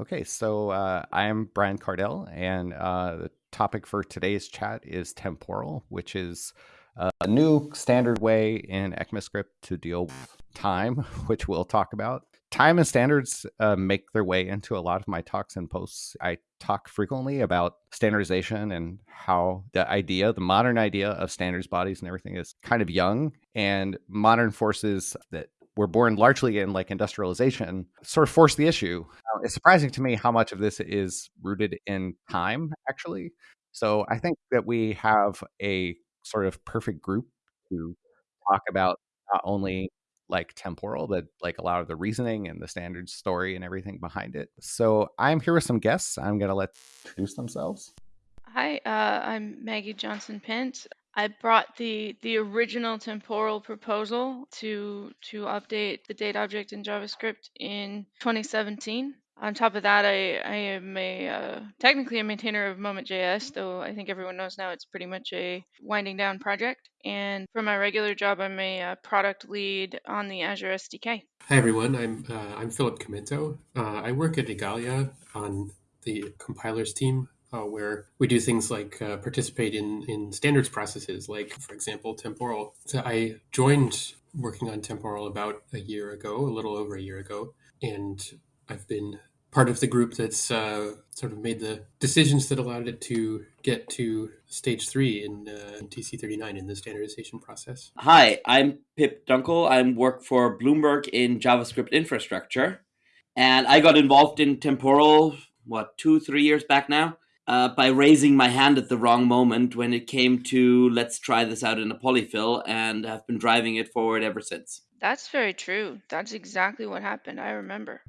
Okay, so uh, I am Brian Kardell, and uh, the topic for today's chat is temporal, which is a new standard way in ECMAScript to deal with time, which we'll talk about. Time and standards uh, make their way into a lot of my talks and posts. I talk frequently about standardization and how the idea, the modern idea of standards bodies and everything is kind of young, and modern forces that were born largely in like industrialization sort of forced the issue. It's surprising to me how much of this is rooted in time, actually. So I think that we have a sort of perfect group to talk about not only like temporal, but like a lot of the reasoning and the standard story and everything behind it. So I'm here with some guests. I'm going to let introduce themselves. Hi, uh, I'm Maggie Johnson Pint. I brought the the original temporal proposal to to update the date object in JavaScript in 2017. On top of that, I, I am a uh, technically a maintainer of Moment.js, though I think everyone knows now it's pretty much a winding down project. And for my regular job, I'm a uh, product lead on the Azure SDK. Hi everyone, I'm uh, I'm Philip Chimento. Uh, I work at Igalia on the compilers team uh, where we do things like uh, participate in, in standards processes, like, for example, temporal. So I joined working on temporal about a year ago, a little over a year ago, and I've been part of the group that's uh, sort of made the decisions that allowed it to get to stage three in, uh, in TC39 in the standardization process. Hi, I'm Pip Dunkel. I work for Bloomberg in JavaScript infrastructure. And I got involved in temporal, what, two, three years back now? uh, by raising my hand at the wrong moment when it came to let's try this out in a polyfill and have been driving it forward ever since. That's very true. That's exactly what happened. I remember.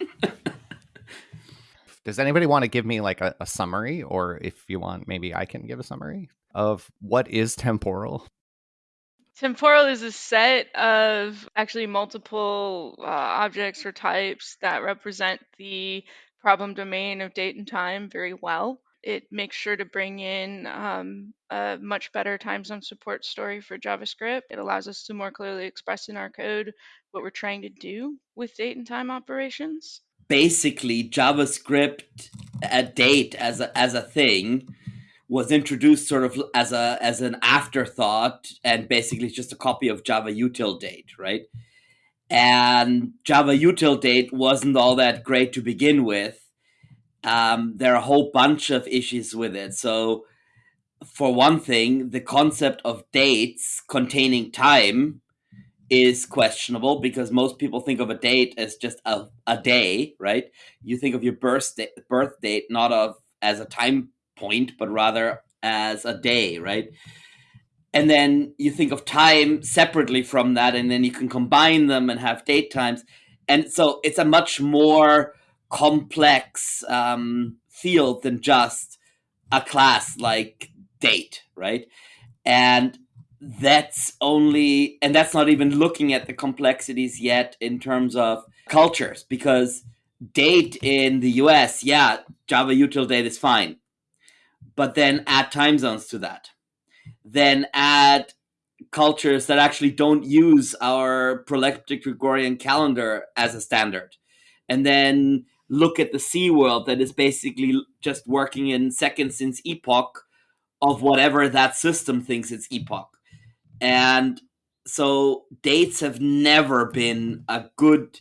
Does anybody want to give me like a, a, summary, or if you want, maybe I can give a summary of what is temporal? Temporal is a set of actually multiple uh, objects or types that represent the problem domain of date and time very well. It makes sure to bring in um, a much better time zone support story for JavaScript. It allows us to more clearly express in our code what we're trying to do with date and time operations. Basically, JavaScript at date as a, as a thing was introduced sort of as a as an afterthought and basically just a copy of Java util date, right? and Java util date wasn't all that great to begin with. Um, there are a whole bunch of issues with it. So, for one thing, the concept of dates containing time is questionable because most people think of a date as just a, a day, right? You think of your birth, birth date not of as a time point, but rather as a day, right? and then you think of time separately from that and then you can combine them and have date times and so it's a much more complex um, field than just a class like date right? And that's only and that's not even looking at the complexities yet in terms of cultures because date in the us yeah java util date is fine. But then add time zones to that. Then add cultures that actually don't use our proleptic Gregorian calendar as a standard. And then look at the C world that is basically just working in seconds since epoch of whatever that system thinks it's epoch. And so dates have never been a good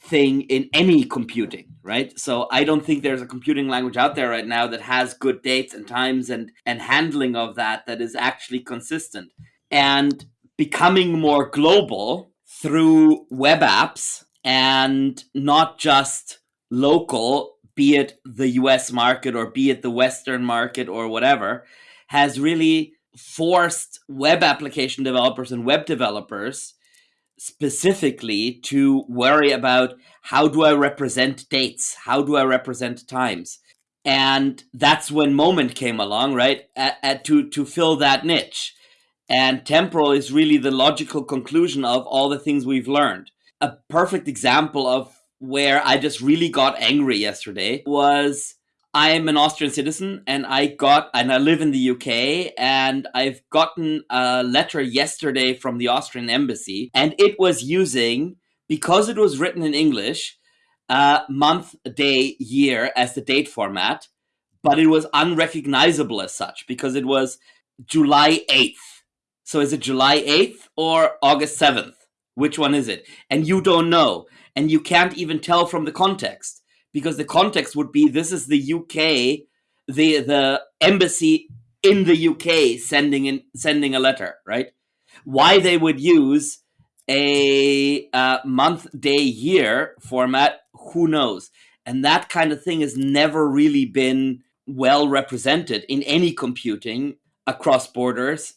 thing in any computing right? So I don't think there's a computing language out there right now that has good dates and times and and handling of that that is actually consistent. And becoming more global through web apps and not just local, be it the US market or be it the Western market or whatever, has really forced web application developers and web developers specifically to worry about how do I represent dates? How do I represent times? And that's when Moment came along, right? At, at, to, to fill that niche. And temporal is really the logical conclusion of all the things we've learned. A perfect example of where I just really got angry yesterday was I am an Austrian citizen and I got and I live in the UK and I've gotten a letter yesterday from the Austrian embassy and it was using because it was written in English uh, month, day, year as the date format, but it was unrecognizable as such because it was July 8th. So is it July 8th or August 7th? Which one is it? And you don't know. And you can't even tell from the context because the context would be this is the UK, the the embassy in the UK sending in sending a letter, right? Why they would use a uh, month, day, year format, who knows? And that kind of thing has never really been well represented in any computing across borders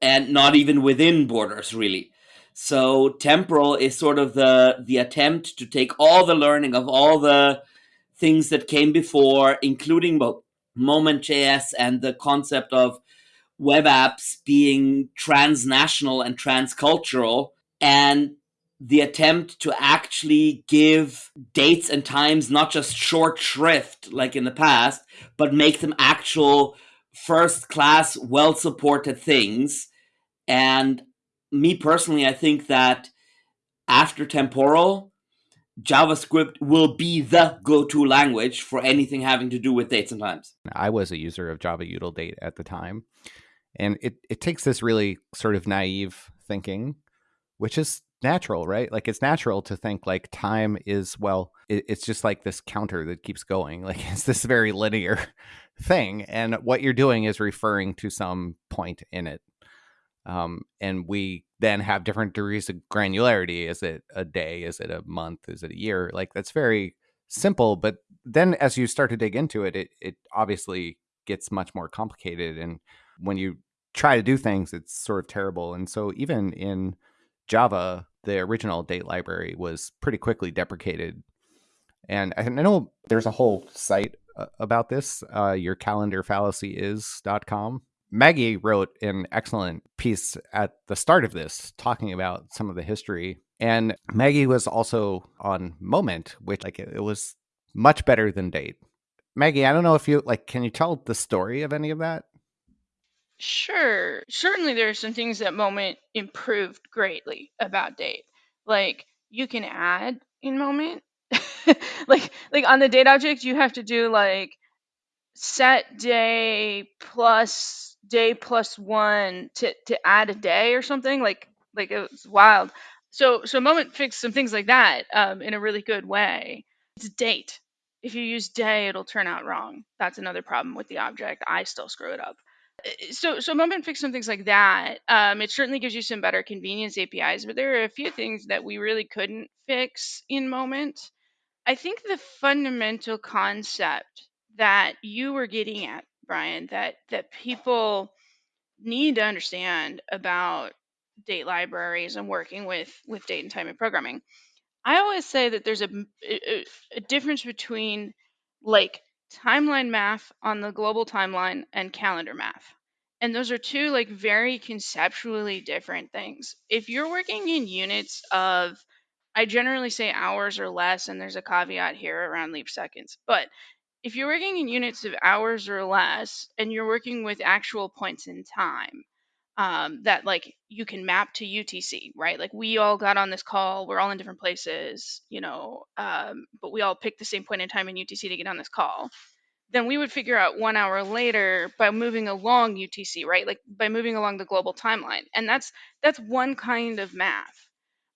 and not even within borders, really. So temporal is sort of the the attempt to take all the learning of all the things that came before, including Moment.js and the concept of web apps being transnational and transcultural, and the attempt to actually give dates and times not just short shrift like in the past, but make them actual first class, well supported things. And me personally, I think that after temporal, JavaScript will be the go-to language for anything having to do with dates and times. I was a user of Java Util date at the time, and it it takes this really sort of naive thinking, which is natural, right? Like it's natural to think like time is well, it, it's just like this counter that keeps going. Like it's this very linear thing, and what you're doing is referring to some point in it. Um, and we then have different degrees of granularity. Is it a day? Is it a month? Is it a year? Like that's very simple. But then as you start to dig into it, it, it obviously gets much more complicated. And when you try to do things, it's sort of terrible. And so even in Java, the original date library was pretty quickly deprecated. And I know there's a whole site uh, about this. Uh, your calendar fallacy is.com Maggie wrote an excellent piece at the start of this talking about some of the history. And Maggie was also on Moment, which like it, was much better than Date. Maggie, I don't know if you like can you tell the story of any of that? Sure. Certainly there are some things that Moment improved greatly about Date. Like you can add in Moment. like like on the date object you have to do like set day plus day plus one to to add a day or something like like it was wild. So so moment fixed some things like that um, in a really good way. It's date. If you use day it'll turn out wrong. That's another problem with the object. I still screw it up. Uh, so so moment fixed some things like that um, it certainly gives you some better convenience apis but there are a few things that we really couldn't fix in moment. I think the fundamental concept that you were getting at brian that that people need to understand about date libraries and working with with date and time and programming. I always say that there's a, a, a difference between like timeline math on the global timeline and calendar math. And those are two like very conceptually different things. If you're working in units of i generally say hours or less and there's a caveat here around leap seconds but if you're working in units of hours or less and you're working with actual points in time um, that like you can map to UTC, right? Like we all got on this call, we're all in different places, you know, um, but we all picked the same point in time in UTC to get on this call. Then we would figure out one hour later by moving along UTC, right? Like by moving along the global timeline, and that's that's one kind of math.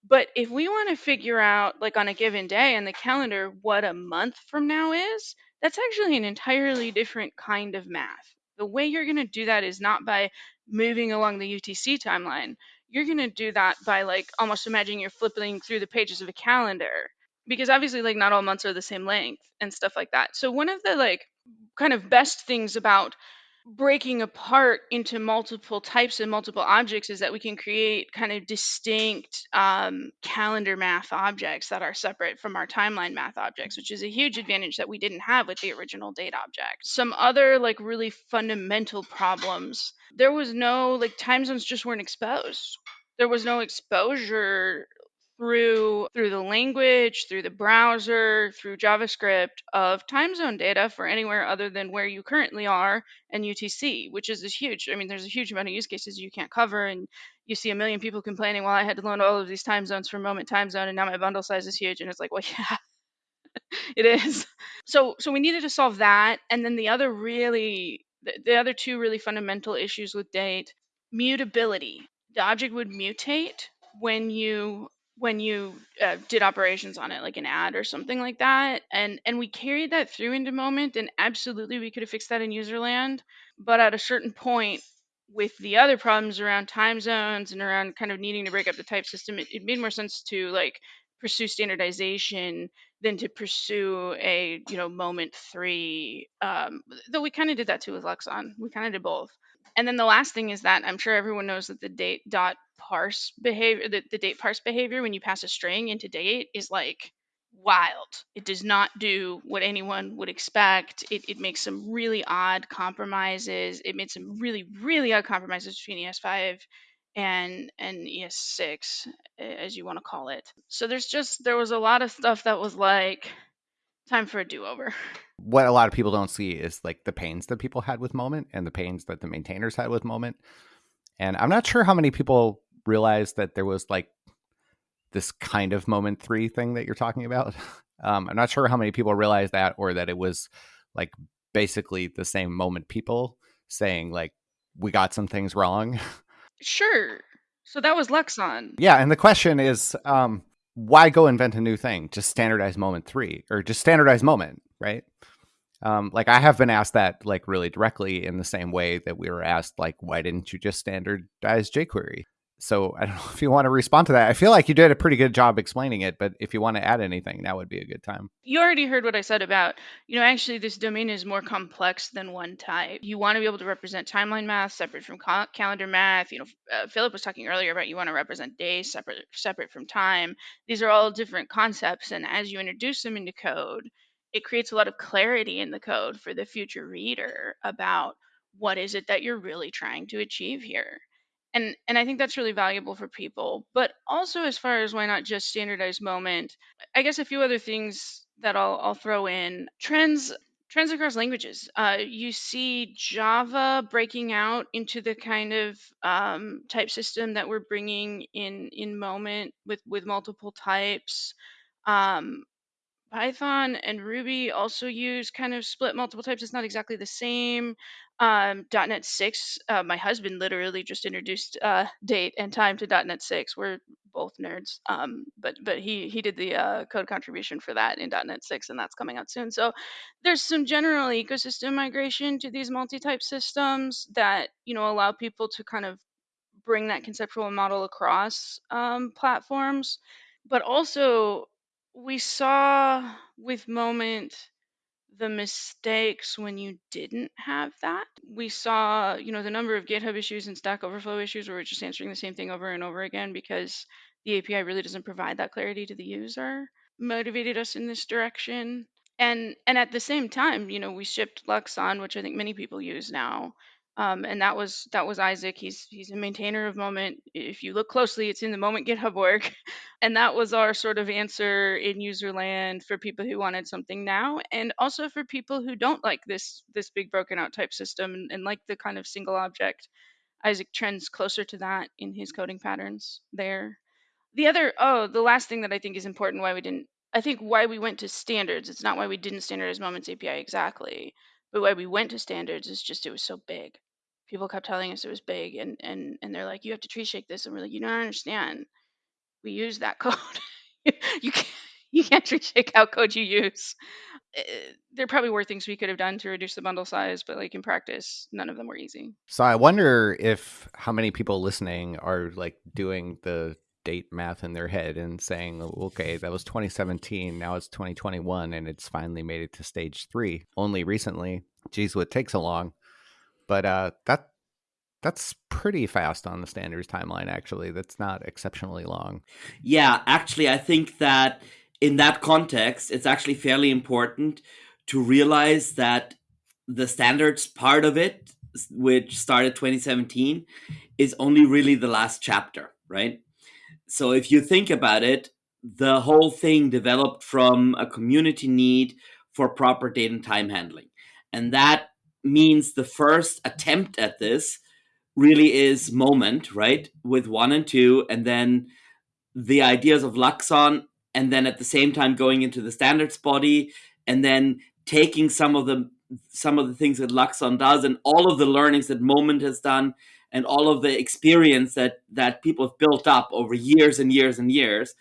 But if we want to figure out, like on a given day in the calendar, what a month from now is, that's actually an entirely different kind of math. The way you're going to do that is not by moving along the UTC timeline. You're going to do that by like almost imagining you're flipping through the pages of a calendar because obviously like not all months are the same length and stuff like that. So one of the like kind of best things about breaking apart into multiple types and multiple objects is that we can create kind of distinct um, calendar math objects that are separate from our timeline math objects, which is a huge advantage that we didn't have with the original date object. Some other like really fundamental problems. There was no like time zones just weren't exposed. There was no exposure through through the language, through the browser, through JavaScript of time zone data for anywhere other than where you currently are and UTC, which is, huge. I mean, there's a huge amount of use cases you can't cover, and you see a million people complaining, "Well, I had to load all of these time zones for Moment Time Zone, and now my bundle size is huge." And it's like, well, yeah, it is. So so we needed to solve that, and then the other really the, the other two really fundamental issues with date mutability. The object would mutate when you when you uh, did operations on it like an add or something like that and and we carried that through into moment and absolutely we could have fixed that in userland but at a certain point with the other problems around time zones and around kind of needing to break up the type system it, it made more sense to like pursue standardization than to pursue a you know moment three um, though we kind of did that too with luxon we kind of did both. And then the last thing is that I'm sure everyone knows that the date dot parse behavior, the, the date parse behavior when you pass a string into date is like wild. It does not do what anyone would expect. It, it makes some really odd compromises. It made some really, really odd compromises between ES5 and and ES6, as you want to call it. So there's just there was a lot of stuff that was like time for a do-over. What a lot of people don't see is like the pains that people had with Moment and the pains that the maintainers had with Moment. And I'm not sure how many people realize that there was like this kind of Moment 3 thing that you're talking about. Um, I'm not sure how many people realized that or that it was like basically the same Moment people saying like we got some things wrong. Sure. So that was Luxon. Yeah, and the question is um why go invent a new thing? Just standardize moment three or just standardize moment, right? Um, like I have been asked that like really directly in the same way that we were asked like why didn't you just standardize jQuery? So I don't know if you want to respond to that. I feel like you did a pretty good job explaining it, but if you want to add anything, now would be a good time. You already heard what I said about, you know, actually this domain is more complex than one type. You want to be able to represent timeline math separate from cal- calendar math. You know, uh, Philip was talking earlier about you want to represent days separate separate from time. These are all different concepts, and as you introduce them into code, it creates a lot of clarity in the code for the future reader about what is it that you're really trying to achieve here and and i think that's really valuable for people but also as far as why not just standardized moment i guess a few other things that i'll, I'll throw in. Trends trends across languages. Uh, you see java breaking out into the kind of um, type system that we're bringing in in moment with with multiple types. Um, Python and Ruby also use kind of split multiple types. It's not exactly the same. Um, .NET 6, uh, my husband literally just introduced uh, date and time to .NET 6. We're both nerds, um, but but he he did the uh, code contribution for that in .NET 6, and that's coming out soon. So there's some general ecosystem migration to these multi-type systems that you know allow people to kind of bring that conceptual model across um, platforms, but also we saw with Moment the mistakes when you didn't have that. We saw, you know, the number of GitHub issues and Stack Overflow issues where we're just answering the same thing over and over again because the API really doesn't provide that clarity to the user. Motivated us in this direction. And and at the same time, you know, we shipped Luxon, which I think many people use now. Um, and that was that was Isaac. He's he's a maintainer of Moment. If you look closely, it's in the Moment GitHub work, and that was our sort of answer in userland for people who wanted something now, and also for people who don't like this this big broken out type system and, and like the kind of single object. Isaac trends closer to that in his coding patterns there. The other oh, the last thing that I think is important why we didn't I think why we went to standards. It's not why we didn't standardize Moments API exactly, but why we went to standards is just it was so big people kept telling us it was big and and and they're like you have to tree shake this. And we're like you don't understand. We use that code. You can't you can't tree shake out code you use. Uh, there probably were things we could have done to reduce the bundle size but like in practice none of them were easy. So i wonder if how many people listening are like doing the date math in their head and saying okay that was 2017 now it's 2021 and it's finally made it to stage three. Only recently geez what takes so long but uh, that that's pretty fast on the standards timeline. Actually, that's not exceptionally long. Yeah, actually, I think that in that context, it's actually fairly important to realize that the standards part of it, which started 2017, is only really the last chapter, right? So if you think about it, the whole thing developed from a community need for proper date and time handling. And that means the first attempt at this really is moment, right? With one and two, and then the ideas of Luxon and then at the same time going into the standards body and then taking some of the some of the things that Luxon does and all of the learnings that Moment has done and all of the experience that that people have built up over years and years and years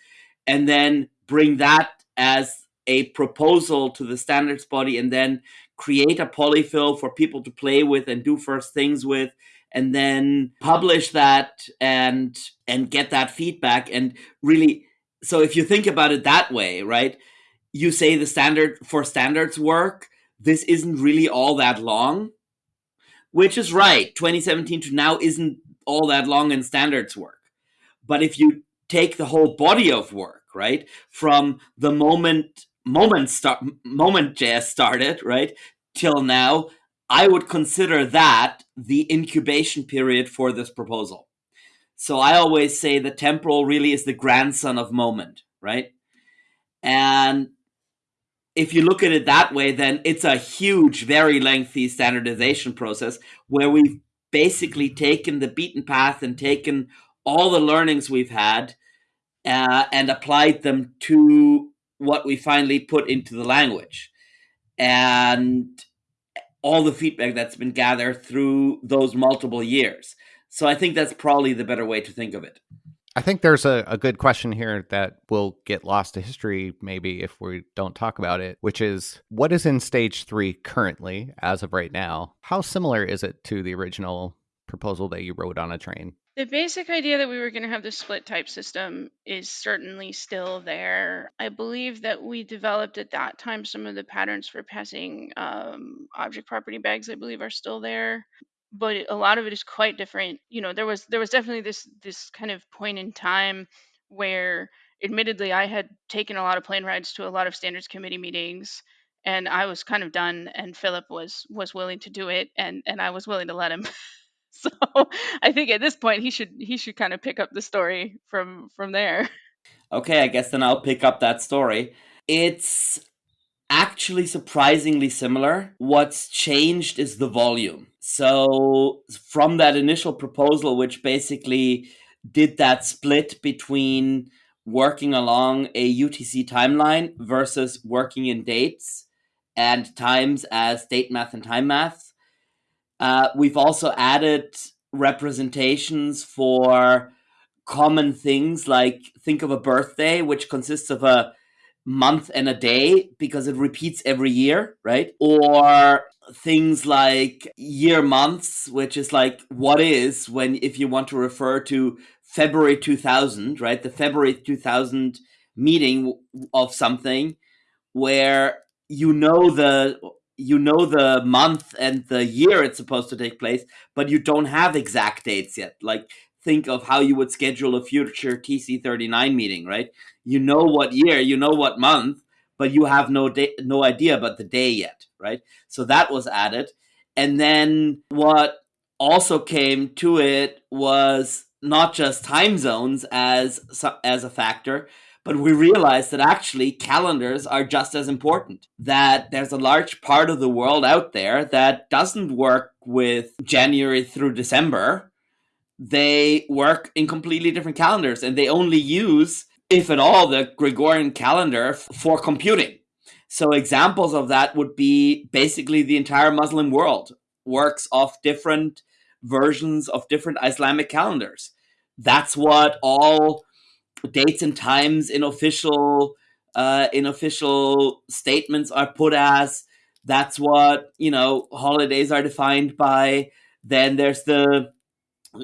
and then bring that as a proposal to the standards body and then create a polyfill for people to play with and do first things with and then publish that and and get that feedback. And really so if you think about it that way right you say the standard for standards work this isn't really all that long which is right. 2017 to now isn't all that long in standards work. But if you take the whole body of work right from the moment moment start moment js started right? Till now i would consider that the incubation period for this proposal. So i always say the temporal really is the grandson of moment right? And if you look at it that way, then it's a huge, very lengthy standardization process where we've basically taken the beaten path and taken all the learnings we've had uh, and applied them to what we finally put into the language. And all the feedback that's been gathered through those multiple years. So I think that's probably the better way to think of it. I think there's a, a good question here that will get lost to history, maybe if we don't talk about it, which is what is in stage three currently, as of right now? How similar is it to the original proposal that you wrote on a train? The basic idea that we were going to have the split type system is certainly still there. I believe that we developed at that time some of the patterns for passing um, object property bags, I believe, are still there but a lot of it is quite different. You know, there was there was definitely this this kind of point in time where admittedly I had taken a lot of plane rides to a lot of standards committee meetings and I was kind of done and Philip was was willing to do it and and I was willing to let him. so I think at this point he should he should kind of pick up the story from from there. Okay, I guess then I'll pick up that story. It's actually surprisingly similar. What's changed is the volume. So, from that initial proposal, which basically did that split between working along a UTC timeline versus working in dates and times as date math and time math, uh, we've also added representations for common things like think of a birthday, which consists of a month and a day because it repeats every year, right? Or things like year months, which is like what is when if you want to refer to February 2000, right? The February 2000 meeting of something where you know the you know the month and the year it's supposed to take place, but you don't have exact dates yet. Like think of how you would schedule a future TC39 meeting, right? You know what year, you know what month, but you have no no idea about the day yet, right? So that was added. And then what also came to it was not just time zones as as a factor, but we realized that actually calendars are just as important. That there's a large part of the world out there that doesn't work with January through December, they work in completely different calendars and they only use, if at all, the Gregorian calendar for computing. So examples of that would be basically the entire Muslim world works off different versions of different Islamic calendars. That's what all dates and times in official uh, in official statements are put as. That's what you know holidays are defined by. Then there's the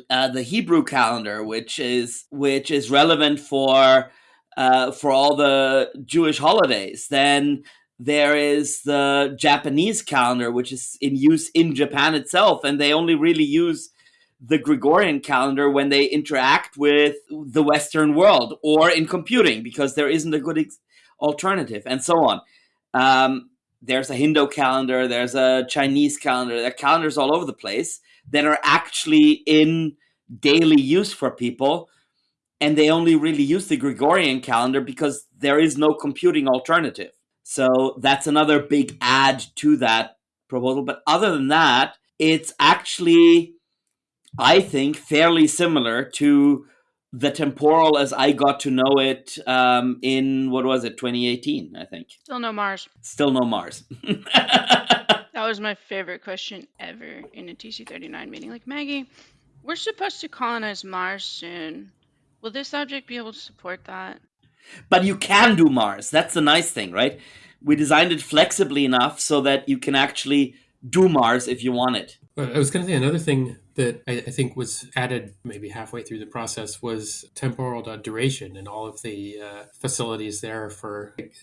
uh, the Hebrew calendar, which is which is relevant for uh, for all the Jewish holidays. Then there is the Japanese calendar, which is in use in Japan itself, and they only really use the Gregorian calendar when they interact with the Western world or in computing because there isn't a good ex- alternative, and so on. Um, there's a Hindu calendar, there's a Chinese calendar, there are calendars all over the place that are actually in daily use for people and they only really use the Gregorian calendar because there is no computing alternative. So that's another big add to that proposal. But other than that, it's actually, I think, fairly similar to the temporal as I got to know it um, in what was it, 2018, I think. Still no Mars. Still no Mars. That was my favorite question ever in a TC39 meeting. Like, Maggie, we're supposed to colonize Mars soon. Will this object be able to support that? but you can do Mars. That's the nice thing, right? We designed it flexibly enough so that you can actually do Mars if you want it. I was going to say another thing that I, I think was added maybe halfway through the process was temporal duration and all of the uh, facilities there for like,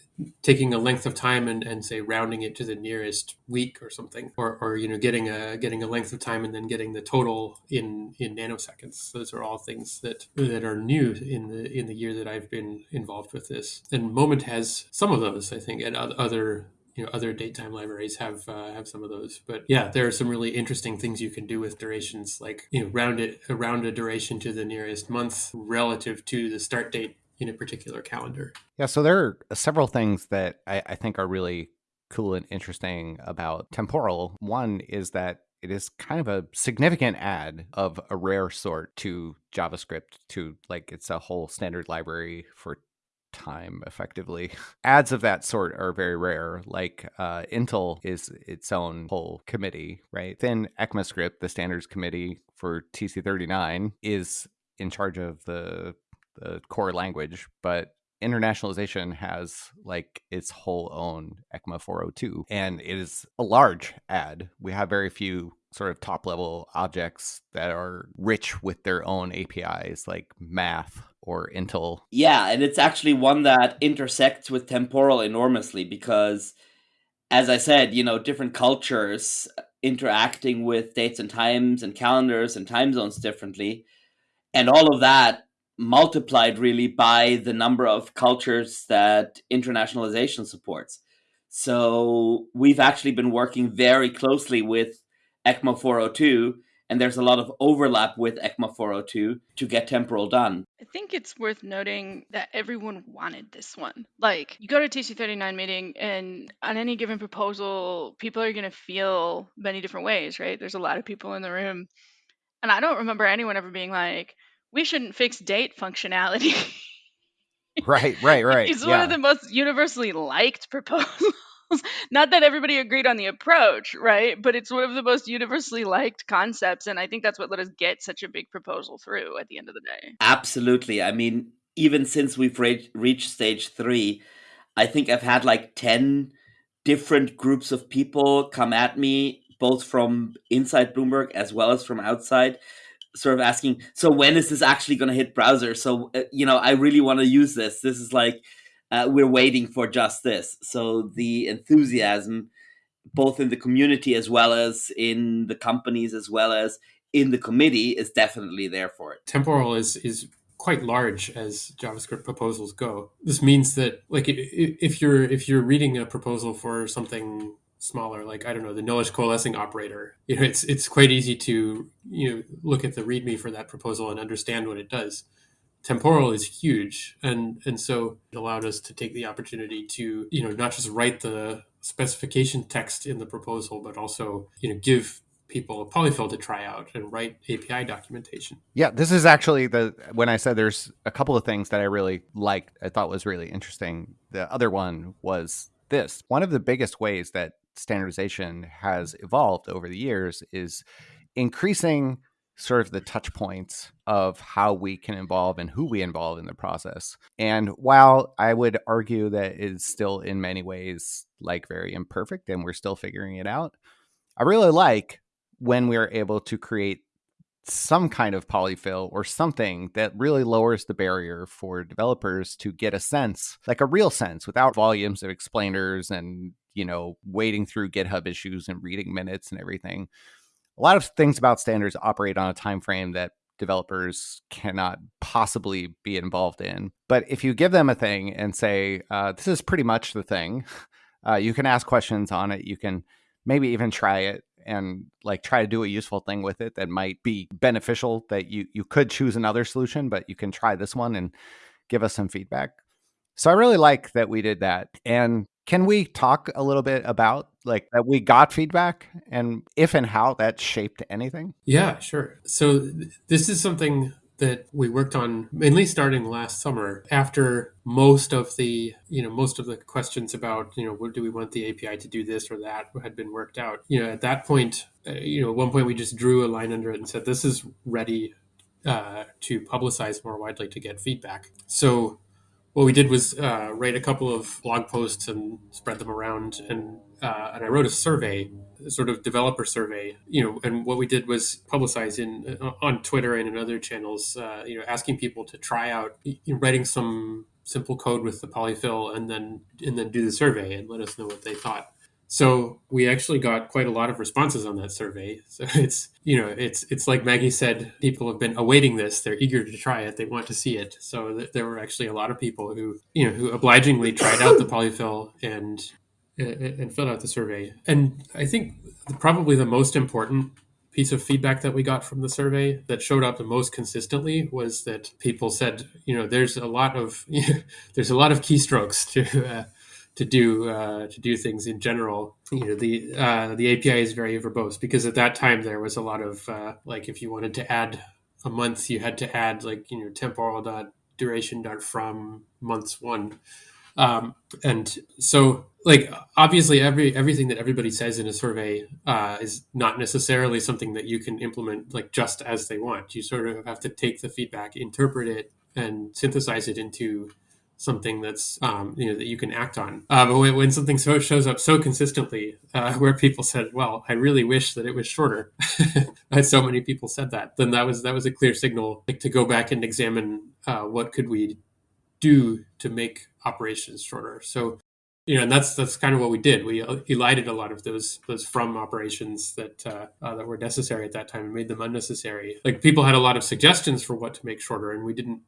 taking a length of time and, and say rounding it to the nearest week or something, or, or you know getting a getting a length of time and then getting the total in in nanoseconds. Those are all things that that are new in the in the year that I've been involved with this. And Moment has some of those, I think, and other you know other datetime libraries have uh, have some of those but yeah there are some really interesting things you can do with durations like you know round it around a duration to the nearest month relative to the start date in a particular calendar Yeah, so there are several things that I, I think are really cool and interesting about temporal. One is that it is kind of a significant add of a rare sort to JavaScript to like it's a whole standard library for time effectively. Ads of that sort are very rare. Like uh, Intl is its own whole committee, right? Then ECMAScript, the standards committee for TC39, is in charge of the the core language, but internationalization has like its whole own ECMA 402 and it is a large ad. We have very few sort of top level objects that are rich with their own APIs like math or Intl. Yeah, and it's actually one that intersects with temporal enormously because as I said, you know, different cultures uh, interacting with dates and times and calendars and time zones differently. And all of that multiplied really by the number of cultures that internationalization supports. So we've actually been working very closely with ECMA 402, and there's a lot of overlap with ECMA 402 to get temporal done. I think it's worth noting that everyone wanted this one. Like, you go to TC39 meeting, and on any given proposal, people are going to feel many different ways, right? There's a lot of people in the room. And I don't remember anyone ever being like, we shouldn't fix date functionality. Right, right, right. it's yeah. one of the most universally liked proposals. Not that everybody agreed on the approach, right? But it's one of the most universally liked concepts. And I think that's what let us get such a big proposal through at the end of the day. Absolutely. I mean, even since we've re- reached stage three, I think I've had like 10 different groups of people come at me, both from inside Bloomberg as well as from outside, sort of asking, so when is this actually going to hit browser? So, uh, you know, I really want to use this. This is like, uh, we're waiting for just this. So the enthusiasm, both in the community as well as in the companies, as well as in the committee, is definitely there for it. Temporal is is quite large as JavaScript proposals go. This means that like if you're if you're reading a proposal for something smaller, like I don't know, the nullish coalescing operator. You know, it's it's quite easy to you know look at the README for that proposal and understand what it does. Temporal is huge, and and so it allowed us to take the opportunity to you know not just write the specification text in the proposal, but also you know give people a polyfill to try out and write API documentation. Yeah, this is actually the when I said there's a couple of things that I really liked, I thought was really interesting. The other one was this. One of the biggest ways that standardization has evolved over the years is increasing sort of the touch points of how we can involve and who we involve in the process. And while I would argue that it's still in many ways like very imperfect and we're still figuring it out, I really like when we're able to create some kind of polyfill or something that really lowers the barrier for developers to get a sense, like a real sense, without volumes of explainers and you know, wading through GitHub issues and reading minutes and everything. A lot of things about standards operate on a time frame that developers cannot possibly be involved in. But if you give them a thing and say, uh, this is pretty much the thing, uh, you can ask questions on it. You can maybe even try it and like try to do a useful thing with it that might be beneficial that you you could choose another solution but you can try this one and give us some feedback so i really like that we did that and can we talk a little bit about like that we got feedback and if and how that shaped anything? Yeah, sure. So th- this is something that we worked on mainly starting last summer after most of the you know most of the questions about you know what do we want the api to do this or that had been worked out you know at that point uh, you know at one point we just drew a line under it and said this is ready uh, to publicize more widely to get feedback so what we did was uh, write a couple of blog posts and spread them around and uh, and I wrote a survey, a sort of developer survey, you know, and what we did was publicize in uh, on Twitter and in other channels, uh, you know, asking people to try out you know, writing some simple code with the polyfill and then and then do the survey and let us know what they thought. So we actually got quite a lot of responses on that survey. So it's you know it's it's like Maggie said, people have been awaiting this. They're eager to try it. They want to see it. So th- there were actually a lot of people who you know who obligingly tried out the polyfill and and filled out the survey. And I think probably the most important piece of feedback that we got from the survey that showed up the most consistently was that people said, you know, there's a lot of there's a lot of keystrokes to uh, to do uh, to do things in general. You know, the uh, the API is very verbose because at that time there was a lot of uh, like if you wanted to add a month, you had to add like you know temporal dot duration dot from months one, um, and so like obviously every everything that everybody says in a survey uh, is not necessarily something that you can implement like just as they want. You sort of have to take the feedback, interpret it, and synthesize it into something that's um, you know that you can act on. Uh, but when, when, something so shows up so consistently, uh, where people said, "Well, I really wish that it was shorter," so many people said that, then that was that was a clear signal like, to go back and examine uh, what could we do to make operations shorter. So you know, and that's that's kind of what we did. We elided a lot of those those from operations that uh, uh, that were necessary at that time and made them unnecessary. Like people had a lot of suggestions for what to make shorter, and we didn't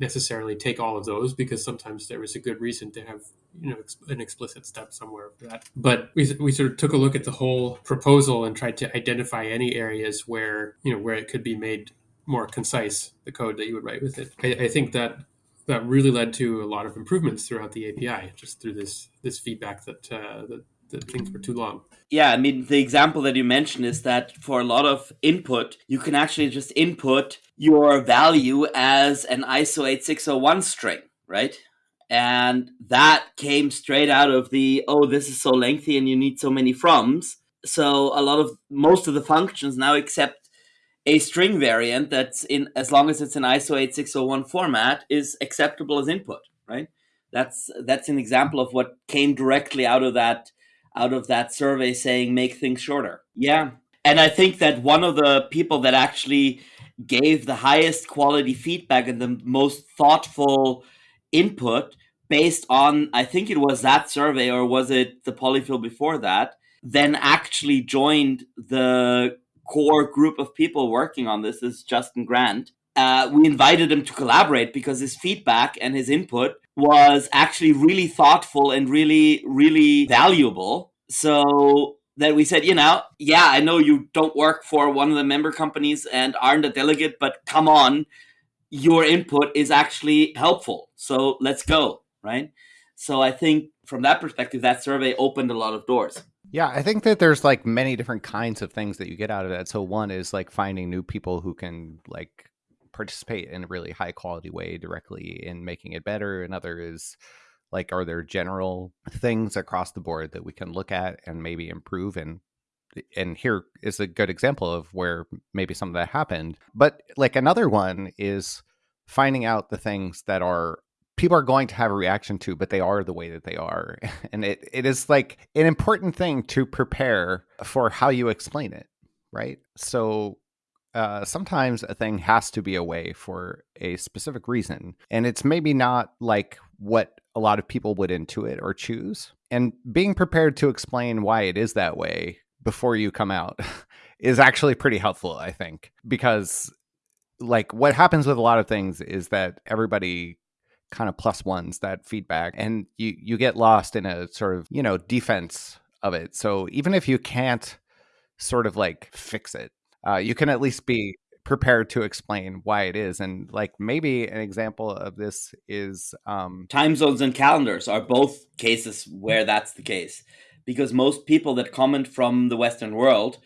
necessarily take all of those because sometimes there was a good reason to have you know an explicit step somewhere for that. But we, we sort of took a look at the whole proposal and tried to identify any areas where you know where it could be made more concise the code that you would write with it. I, I think that that really led to a lot of improvements throughout the api just through this this feedback that uh, that things were too long. Yeah, I mean, the example that you mentioned is that for a lot of input, you can actually just input your value as an ISO 8601 string, right? And that came straight out of the, oh, this is so lengthy and you need so many froms. So a lot of, most of the functions now accept a string variant that's in, as long as it's an ISO 8601 format, is acceptable as input, right? That's that's an example of what came directly out of that out of that survey saying make things shorter. Yeah. And I think that one of the people that actually gave the highest quality feedback and the most thoughtful input based on, I think it was that survey or was it the polyfill before that, then actually joined the core group of people working on this is Justin Grant. Uh, we invited him to collaborate because his feedback and his input was actually really thoughtful and really, really valuable. So that we said, you know, yeah, I know you don't work for one of the member companies and aren't a delegate, but come on, your input is actually helpful. So let's go, right? So I think from that perspective, that survey opened a lot of doors. Yeah, I think that there's like many different kinds of things that you get out of that. So one is like finding new people who can like participate in a really high quality way directly in making it better. Another is like, are there general things across the board that we can look at and maybe improve? And and here is a good example of where maybe some of that happened. But like another one is finding out the things that are people are going to have a reaction to, but they are the way that they are. And it, it is like an important thing to prepare for how you explain it, right? So uh, sometimes a thing has to be a way for a specific reason. And it's maybe not like what a lot of people would intuit or choose. And being prepared to explain why it is that way before you come out is actually pretty helpful, I think, because like what happens with a lot of things is that everybody kind of plus ones that feedback and you you get lost in a sort of, you know, defense of it. So even if you can't sort of like fix it uh, you can at least be prepared to explain why it is and like maybe an example of this is um time zones and calendars are both cases where that's the case because most people that comment from the western world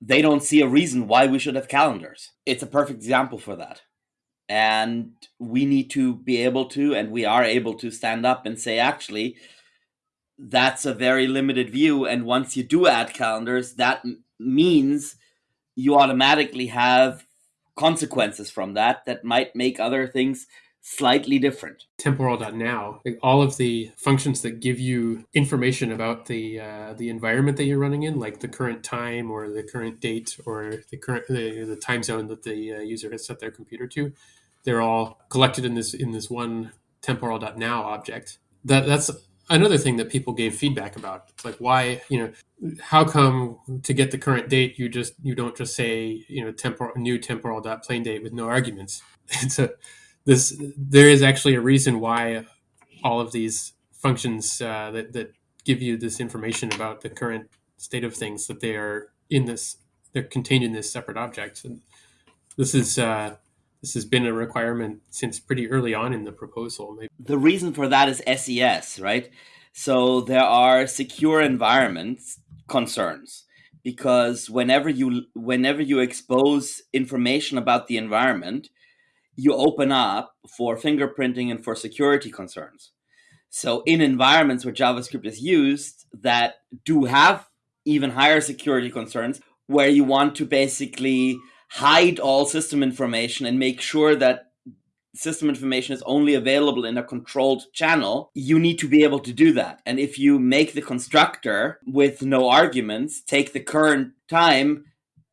they don't see a reason why we should have calendars it's a perfect example for that And we need to be able to, and we are able to stand up and say, actually, that's a very limited view. And once you do add calendars, that means you automatically have consequences from that that might make other things slightly different. Temporal.now, like all of the functions that give you information about the uh, the environment that you're running in, like the current time or the current date or the current the, the time zone that the uh, user has set their computer to, they're all collected in this in this one temporal.now object. That that's another thing that people gave feedback about. It's like why you know how come to get the current date you just you don't just say you know temporal new temporal dot plain date with no arguments. It's a this there is actually a reason why all of these functions uh, that that give you this information about the current state of things that they are in this they're contained in this separate object and this is uh, this has been a requirement since pretty early on in the proposal maybe. The reason for that is SES, right? So there are secure environments concerns because whenever you whenever you expose information about the environment, you open up for fingerprinting and for security concerns. So in environments where JavaScript is used that do have even higher security concerns, where you want to basically hide all system information and make sure that system information is only available in a controlled channel, you need to be able to do that. And if you make the constructor with no arguments, take the current time,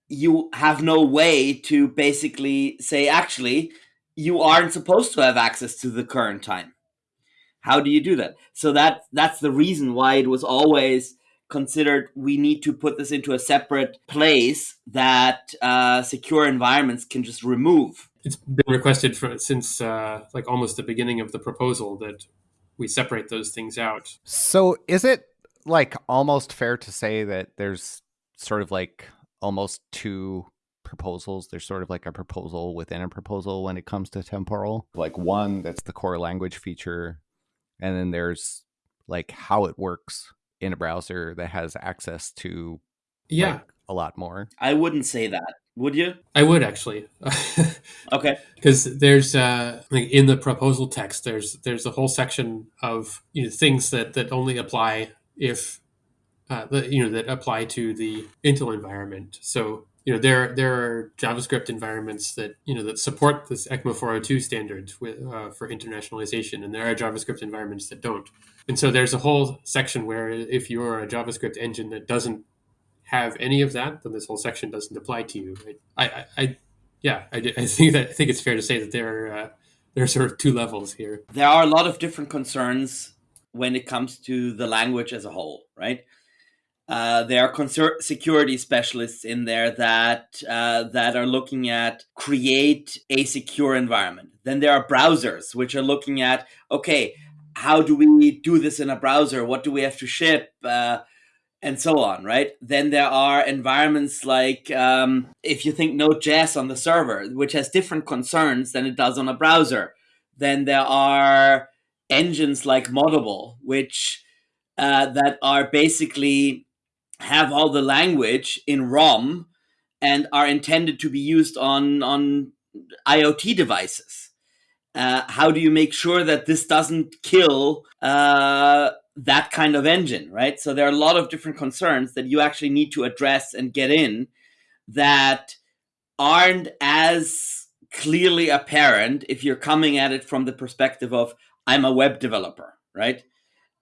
you have no way to basically say, actually, you aren't supposed to have access to the current time. How do you do that? So that that's the reason why it was always considered we need to put this into a separate place that uh, secure environments can just remove. It's been requested for since uh, like almost the beginning of the proposal that we separate those things out. So is it like almost fair to say that there's sort of like almost two proposals. There's sort of like a proposal within a proposal when it comes to temporal. Like one that's the core language feature, and then there's like how it works in a browser that has access to Yeah, like, a lot more. I wouldn't say that, would you? I would actually. Okay. because there's uh like in the proposal text there's there's a whole section of you know things that that only apply if uh, the, you know that apply to the Intl environment. So you know there there are JavaScript environments that you know that support this ECMA 402 standard with, uh, for internationalization, and there are JavaScript environments that don't. And so there's a whole section where if you're a JavaScript engine that doesn't have any of that, then this whole section doesn't apply to you. I, I, I yeah, I, I think that I think it's fair to say that there are uh, there are sort of two levels here. There are a lot of different concerns when it comes to the language as a whole, right? Uh, there are conser- security specialists in there that uh, that are looking at create a secure environment. Then there are browsers which are looking at okay, how do we do this in a browser? What do we have to ship? Uh, and so on, right? Then there are environments like um, if you think Node.js on the server, which has different concerns than it does on a browser. Then there are engines like Moddable, which uh, that are basically have all the language in ROM and are intended to be used on on IoT devices. Uh, how do you make sure that this doesn't kill uh, that kind of engine, right? So there are a lot of different concerns that you actually need to address and get in that aren't as clearly apparent if you're coming at it from the perspective of I'm a web developer, right?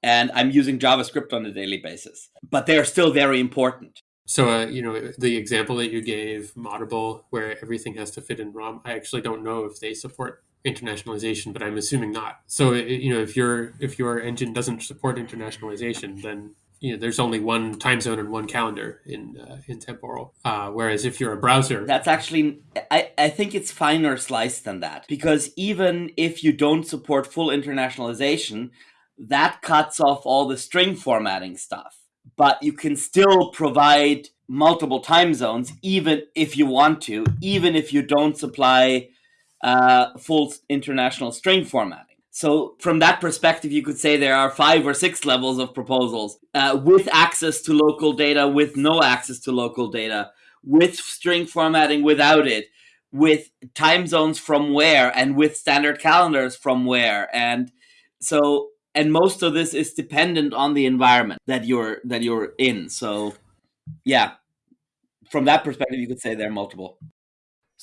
And I'm using JavaScript on a daily basis, but they're still very important. So, uh, you know, the example that you gave, Moddable, where everything has to fit in ROM, I actually don't know if they support internationalization, but I'm assuming not. So, you know, if your if your engine doesn't support internationalization, then you know there's only one time zone and one calendar in uh, in temporal. Uh, whereas if you're a browser, That's actually, I, I think it's finer sliced than that. Because even if you don't support full internationalization, that cuts off all the string formatting stuff. But you can still provide multiple time zones, even if you want to, even if you don't supply uh, full international string formatting. So, from that perspective, you could say there are five or six levels of proposals uh, with access to local data, with no access to local data, with string formatting, without it, with time zones from where and with standard calendars from where. And so and most of this is dependent on the environment that you're that you're in. So yeah from that perspective you could say they're multiple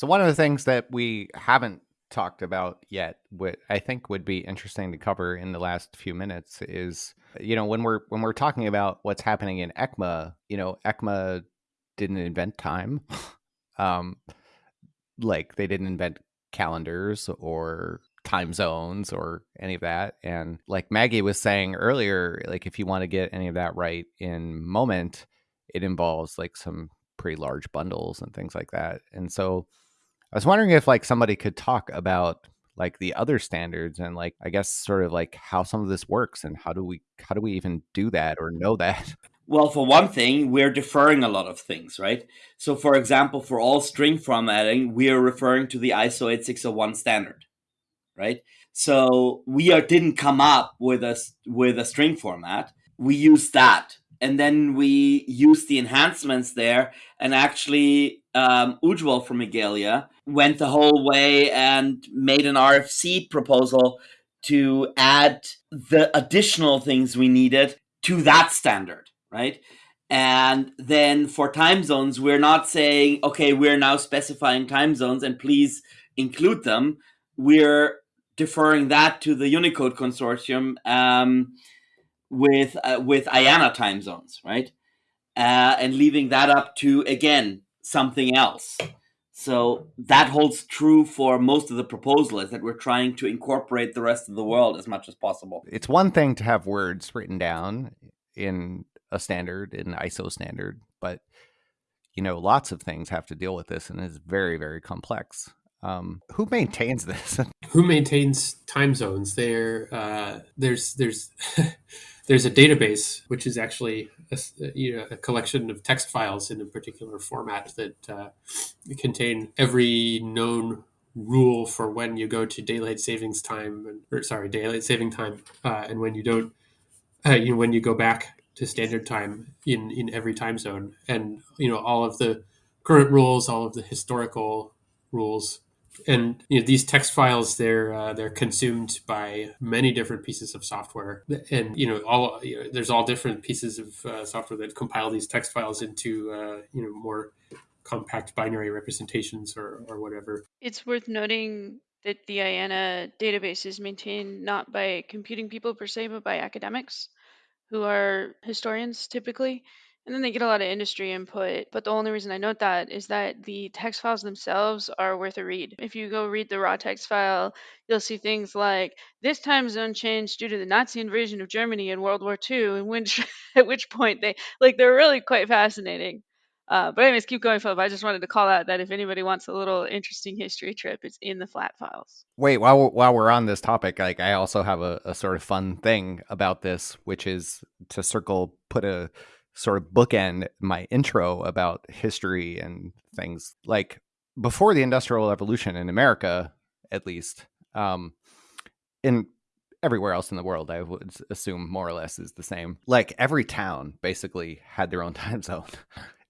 So one of the things that we haven't talked about yet, what I think would be interesting to cover in the last few minutes is, you know, when we're when we're talking about what's happening in ECMA, you know, ECMA didn't invent time. um, like they didn't invent calendars or time zones or any of that. And like Maggie was saying earlier, like if you want to get any of that right in moment, it involves like some pretty large bundles and things like that. And so I was wondering if like somebody could talk about like the other standards and like I guess sort of like how some of this works and how do we how do we even do that or know that? Well, for one thing, we're deferring a lot of things, right? So, for example, for all string formatting, we are referring to the ISO 8601 standard, right? So we are, didn't come up with a with a string format. We used that, and then we used the enhancements there. And actually, um, Ujjwal from Igalia went the whole way and made an RFC proposal to add the additional things we needed to that standard right? And then for time zones, we're not saying, okay, we're now specifying time zones and please include them. We're deferring that to the Unicode consortium um, with uh, with IANA time zones, right? Uh, and leaving that up to again something else. So that holds true for most of the proposal is that we're trying to incorporate the rest of the world as much as possible. It's one thing to have words written down in a standard, in ISO standard, but you know, lots of things have to deal with this, and it's very, very complex. Um, who maintains this? who maintains time zones? There, uh, there's there's there's a database which is actually a, you know, a collection of text files in a particular format that uh, contain every known rule for when you go to daylight savings time, and, or sorry, daylight saving time, uh, and when you don't, uh, you know, when you go back to standard time in in every time zone, and you know all of the current rules, all of the historical rules, and you know these text files they're uh, they're consumed by many different pieces of software, and you know all you know, there's all different pieces of uh, software that compile these text files into uh, you know more compact binary representations or or whatever. It's worth noting that the IANA database is maintained not by computing people per se, but by academics who are historians typically. And then they get a lot of industry input. But the only reason I note that is that the text files themselves are worth a read. If you go read the raw text file, you'll see things like this time zone changed due to the Nazi invasion of Germany in World War II, and which at which point they like they're really quite fascinating. Uh, but anyways, keep going, Philip. I just wanted to call out that if anybody wants a little interesting history trip, it's in the flat files. Wait, while we're, while we're on this topic, like I also have a, a sort of fun thing about this, which is to circle, put a sort of bookend my intro about history and things. Like before the Industrial Revolution in America, at least, um, in everywhere else in the world, I would assume more or less is the same. Like every town basically had their own time zone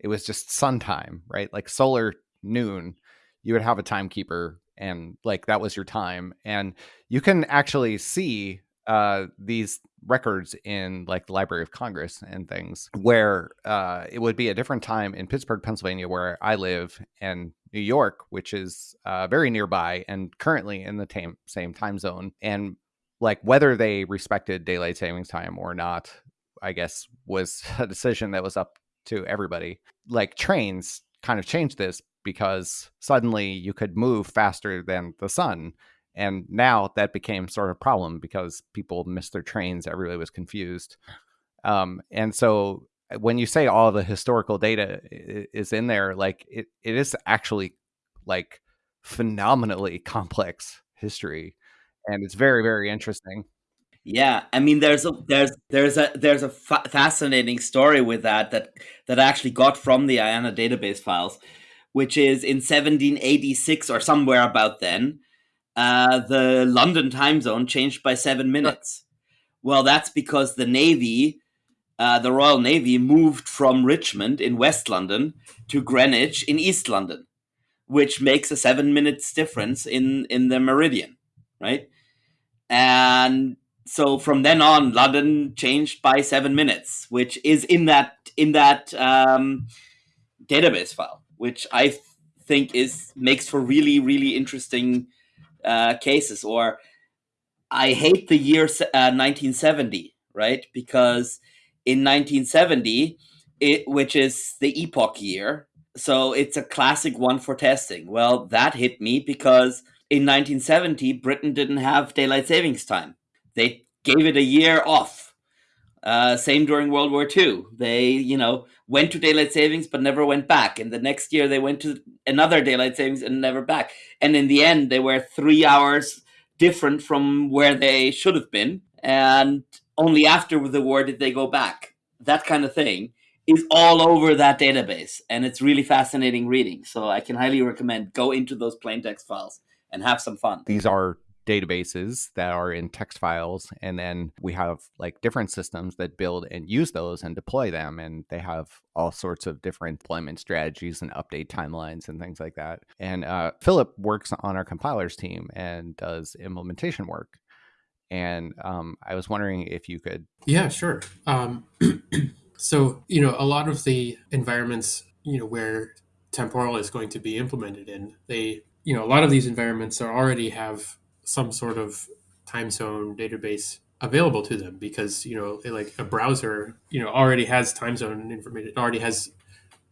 it was just sun time, right? Like solar noon, you would have a timekeeper and like that was your time. And you can actually see uh, these records in like the Library of Congress and things where uh, it would be a different time in Pittsburgh, Pennsylvania, where I live, and New York, which is uh, very nearby and currently in the tam- same time zone. And like whether they respected daylight savings time or not, I guess was a decision that was up to everybody. Like trains kind of changed this because suddenly you could move faster than the sun. And now that became sort of a problem because people missed their trains. Everybody was confused. Um, and so uh, when you say all the historical data is in there, like it, it is actually like phenomenally complex history. And it's very, very interesting. Yeah, I mean, there's a there's there's a there's a fa- fascinating story with that that that I actually got from the IANA database files, which is in 1786 or somewhere about then, uh, the London time zone changed by seven minutes. Well, that's because the Navy, uh, the Royal Navy, moved from Richmond in West London to Greenwich in East London. which makes a seven minutes difference in in the meridian, right? And so from then on, London changed by seven minutes, which is in that in that um, database file, which I think is makes for really really interesting uh, cases. Or I hate the year uh, 1970, right? Because in 1970, it which is the epoch year, so it's a classic one for testing. Well, that hit me because in 1970, Britain didn't have daylight savings time. They gave it a year off. Uh, same during World War II. They, you know, went to daylight savings but never went back. And the next year they went to another daylight savings and never back. And in the end, they were three hours different from where they should have been. And only after the war did they go back. That kind of thing is all over that database. And it's really fascinating reading. So I can highly recommend go into those plain text files and have some fun. These are databases that are in text files and then we have like different systems that build and use those and deploy them and they have all sorts of different deployment strategies and update timelines and things like that. And uh, philip works on our compilers team and does implementation work. And um, i was wondering if you could yeah sure. Um, so you know a lot of the environments you know where temporal is going to be implemented in they you know a lot of these environments are already have some sort of time zone database available to them because you know like a browser you know already has time zone information already has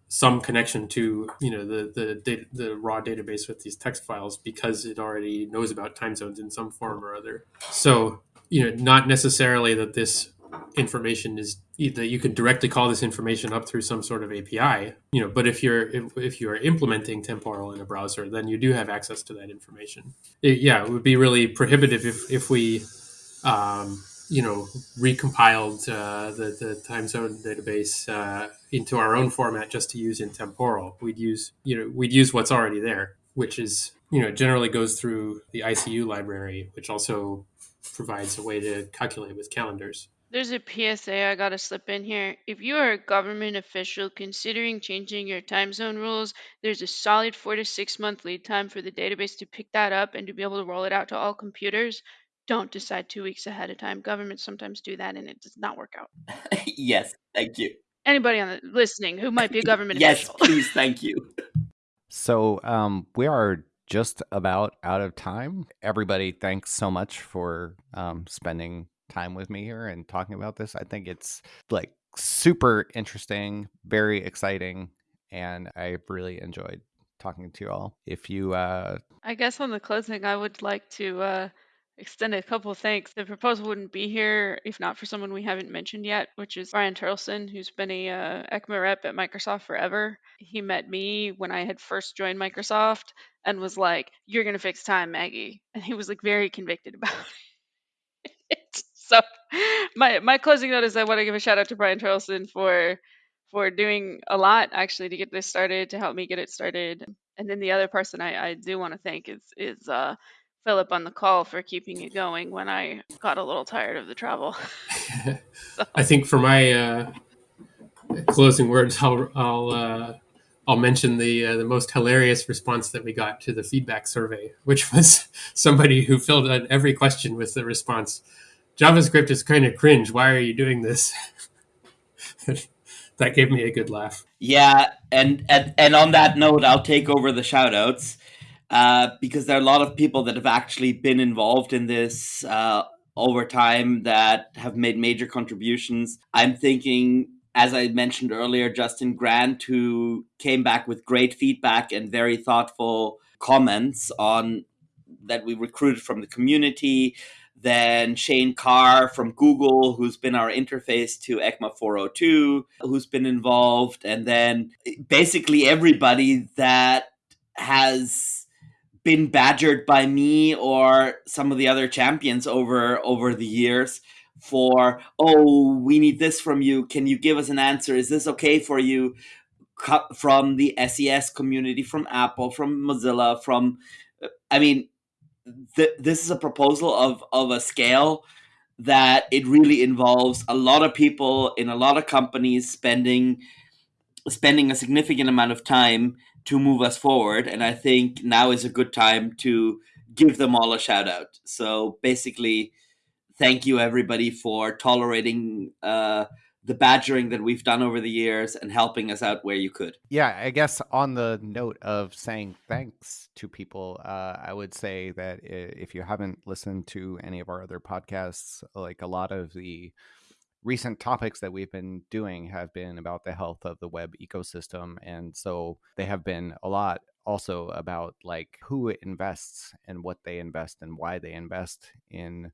some connection to you know the the the raw database with these text files because it already knows about time zones in some form or other. So you know not necessarily that this information is that you can directly call this information up through some sort of API, you know, but if you're if, if you are implementing temporal in a browser, then you do have access to that information. It, yeah, it would be really prohibitive if if we um, you know recompiled uh, the the time zone database uh, into our own format just to use in temporal. We'd use you know we'd use what's already there, which is you know generally goes through the ICU library, which also provides a way to calculate with calendars. There's a PSA I gotta slip in here. If you are a government official considering changing your time zone rules, there's a solid four to six month lead time for the database to pick that up and to be able to roll it out to all computers. Don't decide two weeks ahead of time. Governments sometimes do that and it does not work out. yes, thank you. Anybody on the listening who might be a government yes, official. please, thank you. So um, we are just about out of time. Everybody, thanks so much for um, spending time with me here and talking about this. I think it's like super interesting, very exciting, and I really enjoyed talking to you all. If you uh I guess on the closing, I would like to uh, extend a couple of thanks. The proposal wouldn't be here if not for someone we haven't mentioned yet, which is Brian Terlson, who's been a uh, ECMA rep at Microsoft forever. He met me when I had first joined Microsoft and was like, "You're gonna fix time, Maggie," and he was like very convicted about it. so my my closing note is I want to give a shout out to Brian Terlson for for doing a lot actually to get this started, to help me get it started. And then the other person I, I do want to thank is is uh, Philip on the call for keeping it going when I got a little tired of the travel. so. I think for my uh, closing words, I'll I'll uh, I'll mention the uh, the most hilarious response that we got to the feedback survey, which was somebody who filled out every question with the response JavaScript is kind of cringe. Why are you doing this? that gave me a good laugh. Yeah, and, and and on that note, I'll take over the shoutouts uh, because there are a lot of people that have actually been involved in this uh, over time that have made major contributions. I'm thinking, as I mentioned earlier, Justin Grant, who came back with great feedback and very thoughtful comments on that we recruited from the community then Shane Carr from Google, who's been our interface to ECMA 402, who's been involved, and then basically everybody that has been badgered by me or some of the other champions over over the years for oh we need this from you. Can you give us an answer? Is this okay for you? From the SES community from Apple from Mozilla from I mean th- this is a proposal of of a scale that it really involves a lot of people in a lot of companies spending spending a significant amount of time to move us forward. And I think now is a good time to give them all a shout out. So basically, thank you everybody for tolerating uh, the badgering that we've done over the years and helping us out where you could. Yeah, I guess on the note of saying thanks to people, uh, I would say that if you haven't listened to any of our other podcasts, like a lot of the recent topics that we've been doing have been about the health of the web ecosystem. And so they have been a lot also about like who invests and what they invest and why they invest in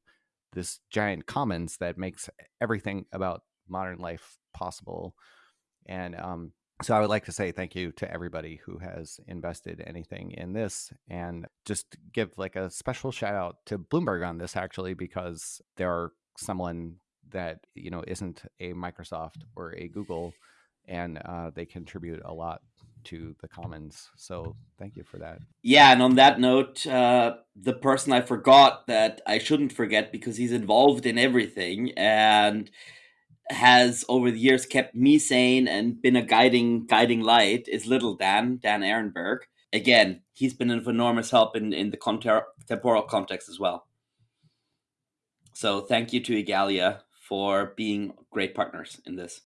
this giant commons that makes everything about modern life possible. And um, so I would like to say thank you to everybody who has invested anything in this and just give like a special shout out to Bloomberg on this actually because there are someone that you know isn't a Microsoft or a Google and uh, they contribute a lot to the commons so thank you for that yeah and on that note uh, the person i forgot that i shouldn't forget because he's involved in everything and has over the years kept me sane and been a guiding guiding light is little Dan Dan Ehrenberg. Again, he's been of enormous help in in the temporal context as well. So thank you to Igalia for being great partners in this.